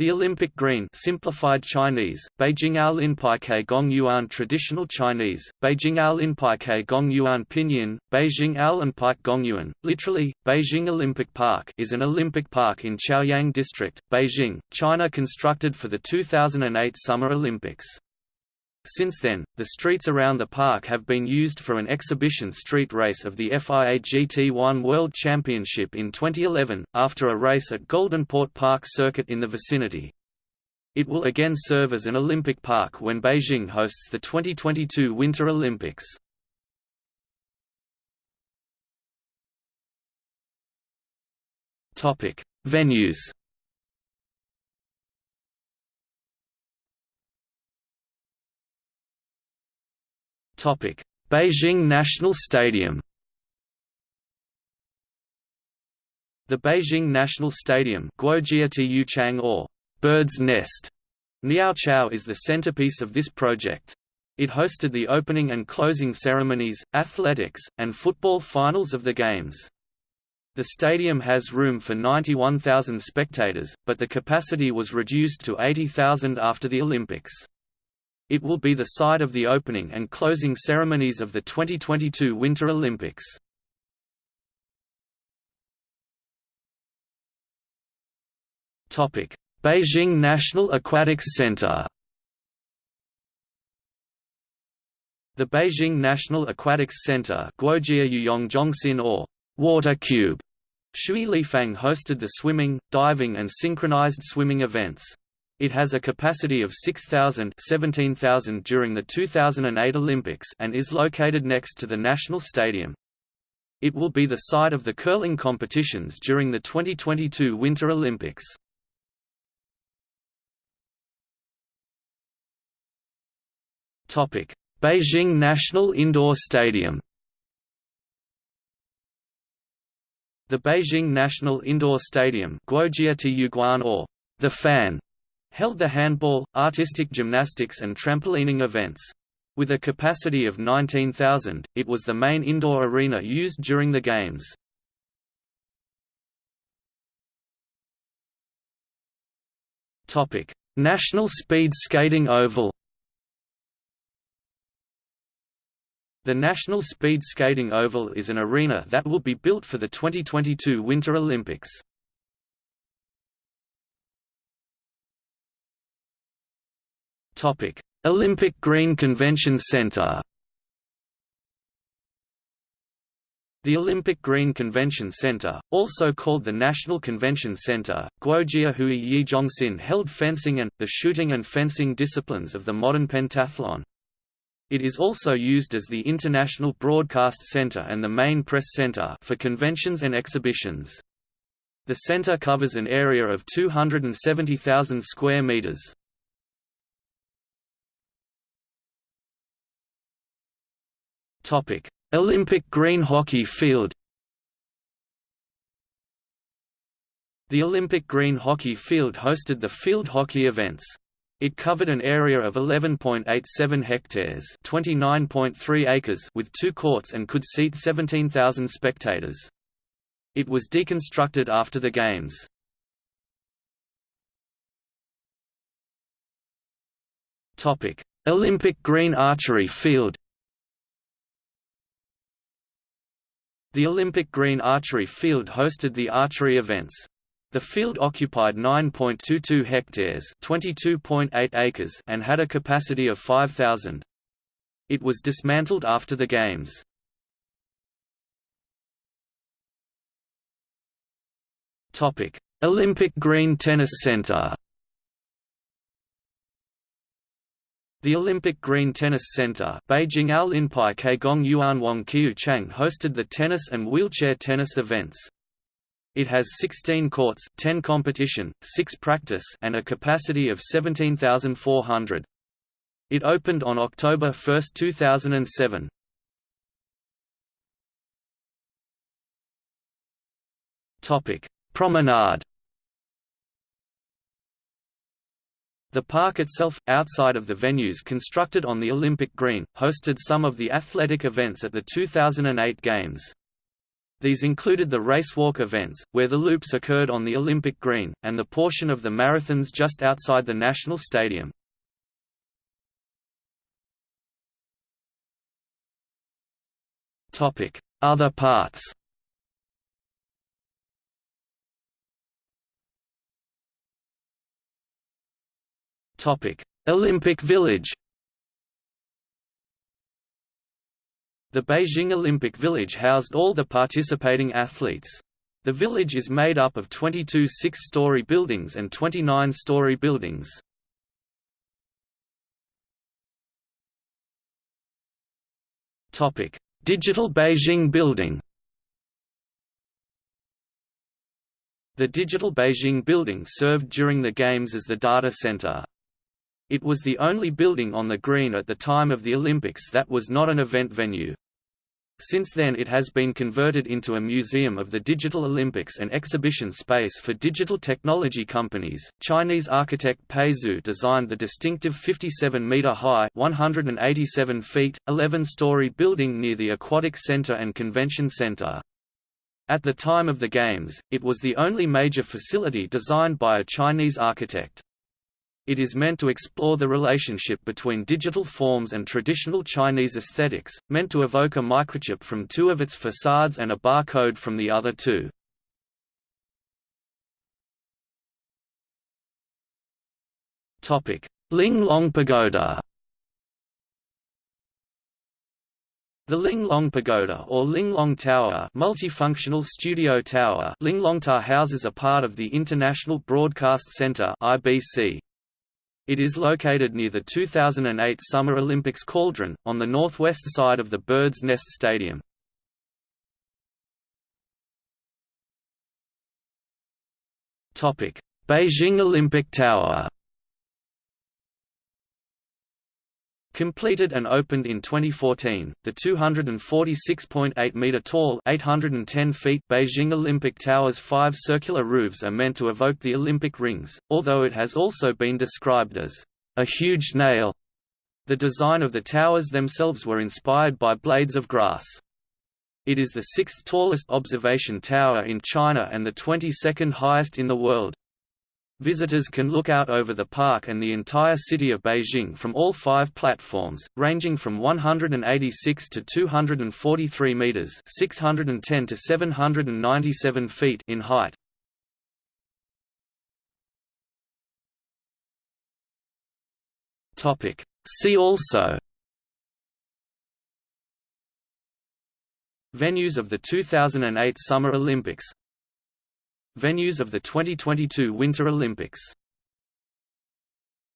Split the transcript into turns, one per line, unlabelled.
The Olympic Green simplified Chinese, Beijingao Linpaike Gong Yuan Traditional Chinese, Beijingao Linpaike Gong Yuan Pinyin, Beijing Al Pike Gong Yuan, literally, Beijing Olympic Park is an Olympic park in Chaoyang District, Beijing, China constructed for the 2008 Summer Olympics. Since then, the streets around the park have been used for an exhibition street race of the FIA GT1 World Championship in 2011, after a race at Golden Port Park Circuit in the vicinity. It will again serve as an Olympic park when Beijing hosts the 2022 Winter Olympics. Venues Beijing National Stadium The Beijing National Stadium or Bird's Nest Niaochao is the centerpiece of this project. It hosted the opening and closing ceremonies, athletics, and football finals of the Games. The stadium has room for 91,000 spectators, but the capacity was reduced to 80,000 after the Olympics. It will be the site of the opening and closing ceremonies of the 2022 Winter Olympics. Beijing National Aquatics Center The Beijing National Aquatics Center or Water Cube Shui Lifang hosted the swimming, diving and synchronized swimming events. It has a capacity of 6,000 17,000 during the 2008 Olympics and is located next to the National Stadium. It will be the site of the curling competitions during the 2022 Winter Olympics. Beijing National Indoor Stadium The Beijing National Indoor Stadium or the Fan held the handball, artistic gymnastics and trampolining events. With a capacity of 19,000, it was the main indoor arena used during the Games. National Speed Skating Oval The National Speed Skating Oval is an arena that will be built for the 2022 Winter Olympics. Olympic Green Convention Center The Olympic Green Convention Center, also called the National Convention Center, Guojia Hui Yi Zhongxin held fencing and, the shooting and fencing disciplines of the modern pentathlon. It is also used as the International Broadcast Center and the main press center for conventions and exhibitions. The center covers an area of 270,000 square meters. Topic: Olympic green hockey field. The Olympic green hockey field hosted the field hockey events. It covered an area of 11.87 hectares, 29.3 acres with two courts and could seat 17,000 spectators. It was deconstructed after the games. Olympic green archery field. The Olympic Green Archery Field hosted the archery events. The field occupied 9.22 hectares (22.8 acres) and had a capacity of 5,000. It was dismantled after the games. Olympic Green Tennis Center. The Olympic Green Tennis Center Beijing hosted the tennis and wheelchair tennis events. It has 16 courts 10 competition, 6 practice and a capacity of 17,400. It opened on October 1, 2007. Promenade The park itself, outside of the venues constructed on the Olympic Green, hosted some of the athletic events at the 2008 Games. These included the racewalk events, where the loops occurred on the Olympic Green, and the portion of the marathons just outside the National Stadium. Other parts Olympic Village The Beijing Olympic Village housed all the participating athletes. The village is made up of 22 six-story buildings and 29-story buildings. Topic: Digital Beijing Building. The Digital Beijing Building served during the Games as the data center. It was the only building on the green at the time of the Olympics that was not an event venue. Since then it has been converted into a museum of the Digital Olympics and exhibition space for digital technology companies. Chinese architect Pei Zhu designed the distinctive 57-meter-high (187 feet, 11-story) building near the Aquatic Center and Convention Center. At the time of the Games, it was the only major facility designed by a Chinese architect. It is meant to explore the relationship between digital forms and traditional Chinese aesthetics, meant to evoke a microchip from two of its facades and a barcode from the other two. Linglong Pagoda The Linglong Pagoda or Linglong Tower multifunctional studio tower Linglongta houses a part of the International Broadcast Center IBC. It is located near the 2008 Summer Olympics cauldron, on the northwest side of the Bird's Nest Stadium. Beijing Olympic Tower Completed and opened in 2014, the 246.8-metre-tall (810 feet) Beijing Olympic Tower's five circular roofs are meant to evoke the Olympic rings, although it has also been described as a huge nail. The design of the towers themselves were inspired by blades of grass. It is the sixth tallest observation tower in China and the 22nd highest in the world. Visitors can look out over the park and the entire city of Beijing from all five platforms, ranging from 186 to 243 meters (610 to 797 feet) in height. Topic: See also Venues of the 2008 Summer Olympics Venues of the 2022 Winter Olympics